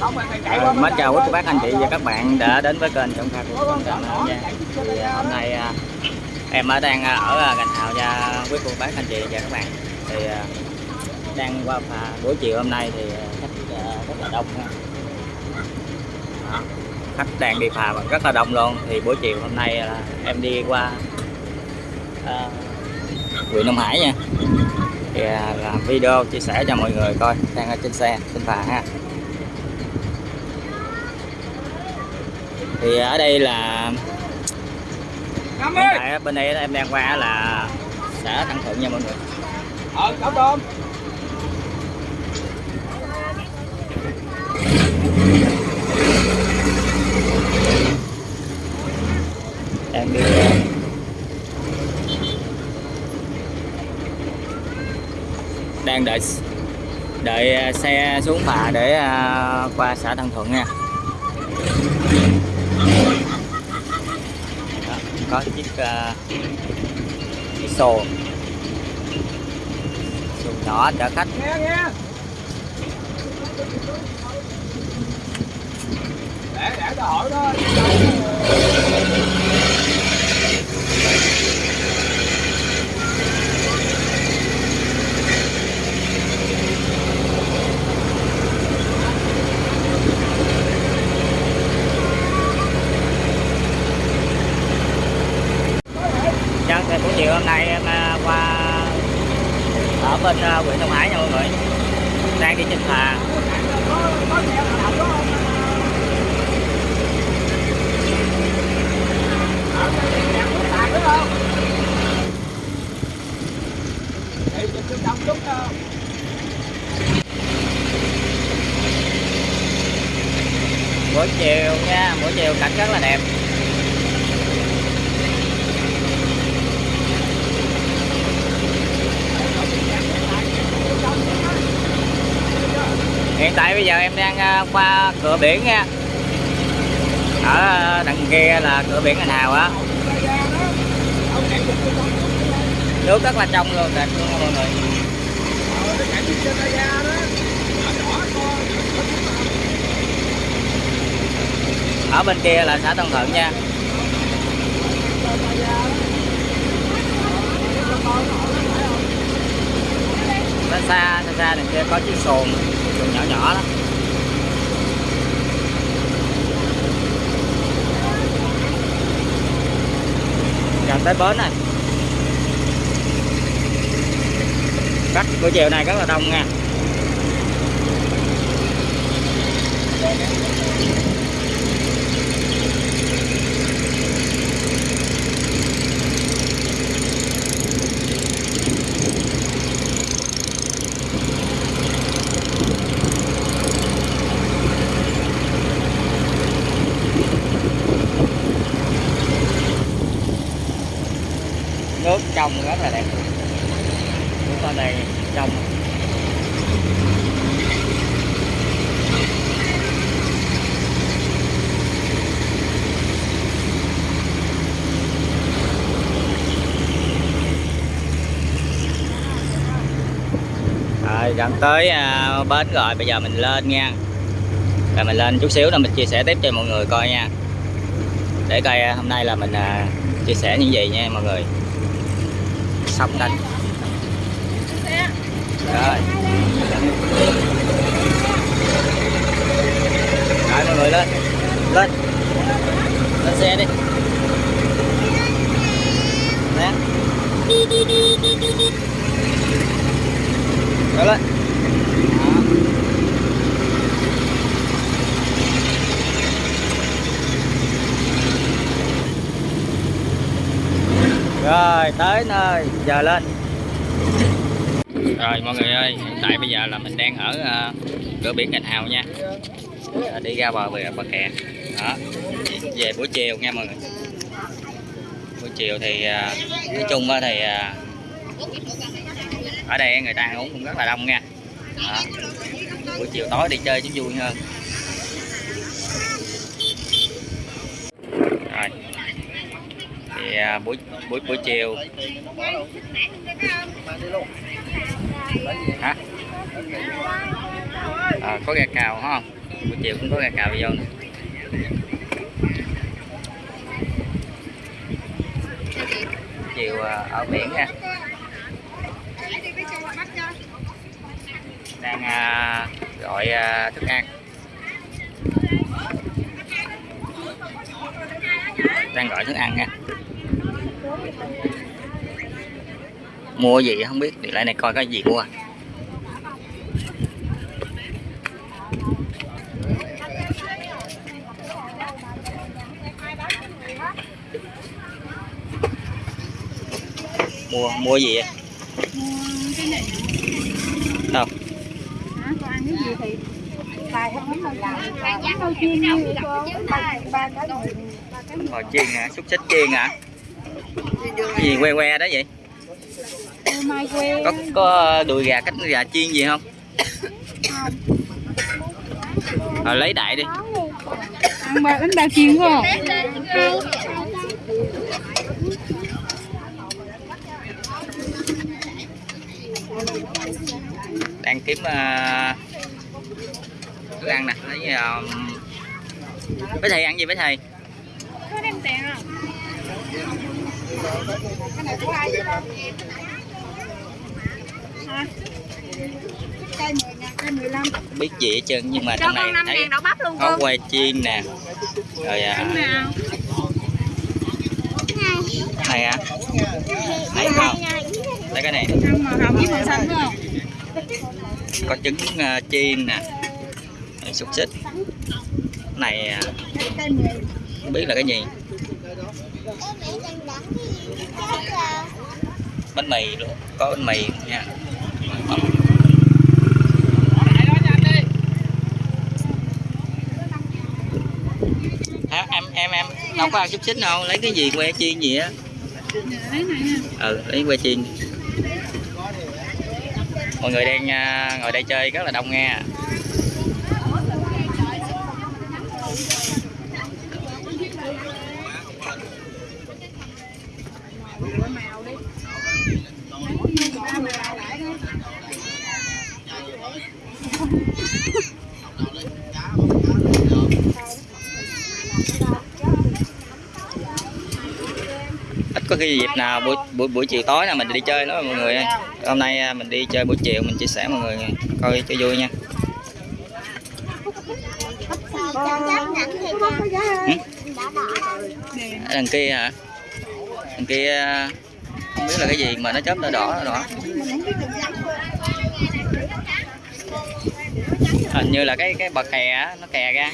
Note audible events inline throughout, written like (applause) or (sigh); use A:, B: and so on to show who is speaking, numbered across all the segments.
A: À, mến chào quý cô bác anh chị và các bạn đã đến với kênh Trọng Kha của Công Trạm nha. Thì à, hôm nay à, em à, ở đang ở Gành Hào nha quý cô bác anh chị và các bạn. Thì đang qua phà buổi chiều hôm nay thì khách rất là đông ha. Khách đang đi phà rất là đông luôn. Thì buổi chiều hôm nay là em đi qua à, huyện Đông Hải nha. Thì làm video chia sẻ cho mọi người coi đang ở trên xe trên phà ha. Thì ở đây là tại ở bên đây em đang qua là xã Thăng Thuận nha mọi người.
B: Ờ, cậu Tôm.
A: đang đi. Đang đợi đợi xe xuống phà để à, qua xã Thăng Thuận nha có chiếc ờ, uh, chiếc xuồng xuồng nhỏ chở khách
B: Nghe nghe. Để để cho hỏi thôi.
A: Chắc thì buổi chiều hôm nay em à, qua ở bên à, huyện Đông Hải nha mọi người. Đang đi trên phà. Buổi chiều nha, buổi chiều cảnh rất là đẹp. Hiện tại bây giờ em đang à, qua cửa biển nha. Ở à, đằng kia là cửa biển Hành Hào á. Nước rất là trong luôn, đẹp luôn mọi người. Ở bên kia là xã Tân Thuận nha xa xa đằng kia, có chiếc xuồng xuồng nhỏ nhỏ đó. Gần tới bến này. Khách buổi chiều này rất là đông nha nước trong rất là đẹp. Chúng ta đây trong. Rồi, gần tới à, bến rồi, bây giờ mình lên nha. Rồi mình lên chút xíu là mình chia sẻ tiếp cho mọi người coi nha. Để coi à, hôm nay là mình à, chia sẻ những gì nha mọi người xong đánh. Rồi. Rồi mọi người lên. Lên. Lên xe đi. Nè. Rồi lên. Rồi tới nơi. Giờ lên. Rồi mọi người ơi hiện tại bây giờ là mình đang ở uh, cửa biển Gành Hào nha. À, đi ra bờ bờ bờ kè. Đó. Về buổi chiều nha mọi người. Buổi chiều thì uh, nói chung thì uh, ở đây người ta ăn uống cũng rất là đông nha. Đó. buổi chiều tối đi chơi chứ vui hơn. Thì buổi buổi buổi chiều. Hả? À, có gà cào không buổi chiều cũng có gà cào vô. Nè chiều à, ở biển nha đang à, gọi à, thức ăn. Đang gọi thức ăn nha mua gì không biết, thì lại này coi cái gì mua mua mua gì vậy?
C: Cái này
A: đâu?
C: Hả con ăn cái gì thì bài không làm chiên như ba cái ba cái
A: chiên hả? Xúc xích chiên hả? Cái gì que que đó vậy? Có có đùi gà cách gà chiên gì không? Rồi lấy đại đi.
C: Ăn bánh bao chiên không
A: đang kiếm uh, thức ăn nè. Lấy ờ, uh, với thầy ăn gì với thầy?
C: Có đem tiền không cái này của ai hả cây 10 ngàn cây 15
A: không biết gì hết trơn nhưng mà
C: cho
A: trong
C: con
A: này
C: 5
A: thấy
C: ngàn đậu bắp luôn
A: có
C: con
A: que chiên nè. Rồi à,
C: Bánh nào.
A: này à này không? Lấy cái này.
C: Ăn màu hồng với màu xanh đúng không?
A: Có trứng uh, chiên nè. Này, xúc xích. Này à,
C: cây 10
A: không biết là cái gì bánh mì luôn. Có bánh mì nha. À, em em em đâu có ăn xúc xích đâu. Lấy cái gì que chiên gì á?
C: Lấy
A: ừ lấy que chiên. Mọi người đang à, ngồi đây chơi rất là đông nha
C: màu đi
A: ít có cái dịp nào buổi buổi buổi chiều tối là mình đi chơi đó mọi người hôm nay à, mình đi chơi buổi chiều mình chia sẻ mọi người coi cho vui nha. Đằng kia hả? Đằng kia à, không biết là cái gì mà nó chớp đỏ đỏ đỏ. Hình như là cái cái bậc kè á, nó kè ra.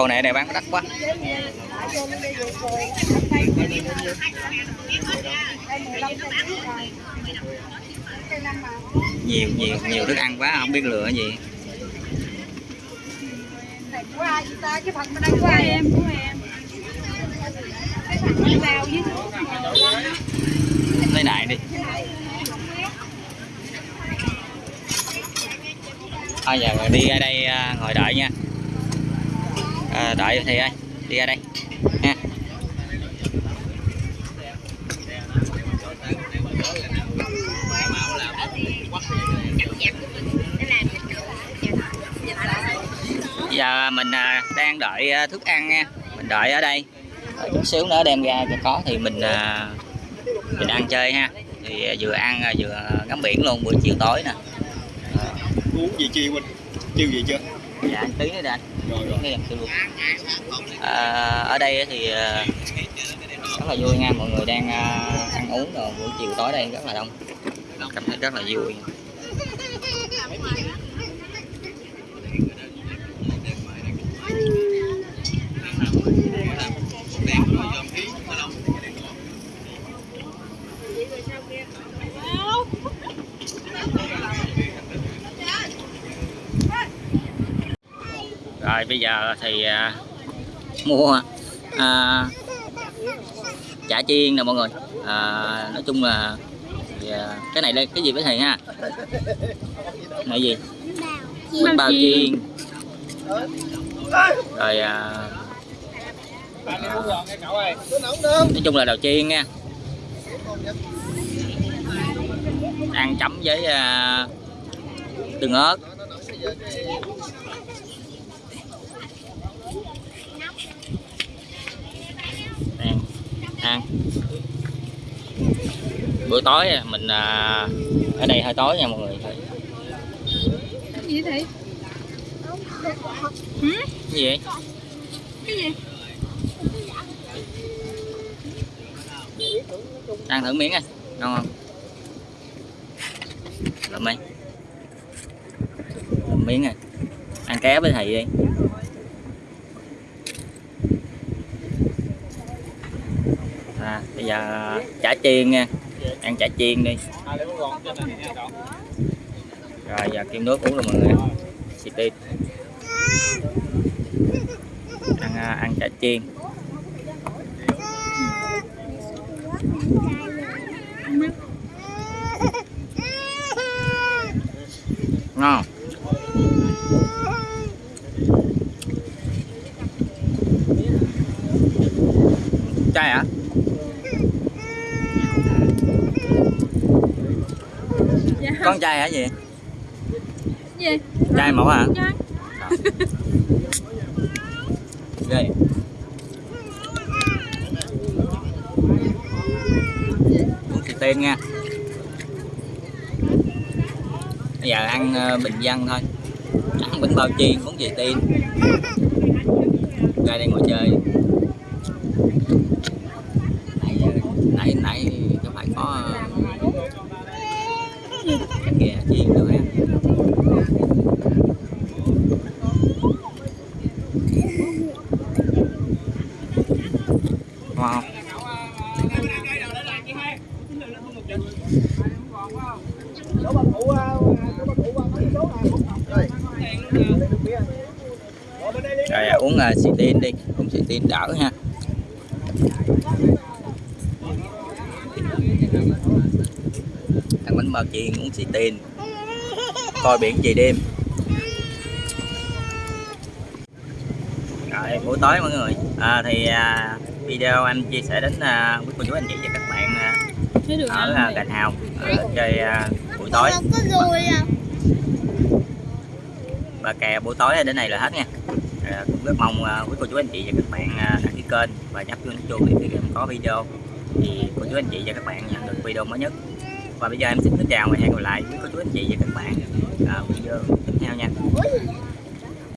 A: Con này này bán đắt quá. Nhiều nhiều nhiều thức ăn quá, không biết lựa gì.
C: Của ai ta phần bên đây của ai em của em
A: lấy đại đi. Thôi giờ đi ở đây à, ngồi đợi nha à, đợi thì ơi đi ra đây. Nha giờ mình à, đang đợi à, thức ăn nha. Mình đợi ở đây. Đợi chút xíu nữa đem ra cho có thì mình à, mình ăn chơi ha. Thì vừa ăn vừa ngắm biển luôn buổi chiều tối nè.
B: Uống gì chi huynh chiêu gì chưa?
A: Dạ anh tí nữa anh.
B: Rồi rồi.
A: Tí em kêu luôn. À, ở đây thì à, rất là vui nha mọi người đang à, ăn uống rồi buổi chiều tối đây rất là đông. Cảm thấy rất là vui rồi bây giờ thì à, mua à, chả chiên nè mọi người. À, nói chung là thì, à, cái này đây cái gì với thầy ha? Này gì? Bánh bao chiên. Rồi à, nói chung là đầu chiên nha. Ăn chấm với à, tương ớt ăn ăn. Bữa tối mình à, ở đây hơi tối nha mọi người.
C: Cái gì thì
A: cái gì? Vậy?
C: Cái gì?
A: Ăn thử miếng coi ngon không? Làm đi. Làm miếng này ăn ké với thầy đi à, bây giờ chả chiên nha. Ăn chả chiên đi. Rồi, giờ kim nước uống rồi mọi người. City ăn à, ăn chả chiên. Ngon. Trai hả?
C: à? (laughs)
A: con trai hả gì
C: gì?
A: Trai mẫu hả?
C: Dạ.
A: ghê. Uống xì tiên nha. Bây giờ ăn ờ, bình dân thôi. Ăn bánh bao chiên uống xì tiên ra đây ngồi chơi nãy giờ nãy nãy có phải có ờ, cái chiên được rồi à, uống uh, xì tin đi uống xì tin đỡ ha ăn bánh bao chiên uống xì tin. Coi biển về đêm. Rồi buổi tối mọi người. À, thì à, video anh chia sẻ đến à, quý cô chú anh chị và các bạn à, ở à. Gành Hào à, chơi à, buổi tối. Và kè buổi tối đến này là hết nha. À, cũng rất mong à, quý cô chú anh chị và các bạn à, đăng ký kênh và nhấp chuông chuông để khi em có video thì cô chú anh chị và các bạn nhận được video mới nhất và bây giờ em xin kính chào và hẹn gặp lại với cô chú, anh chị và các bạn. À, Ở video tiếp theo nha.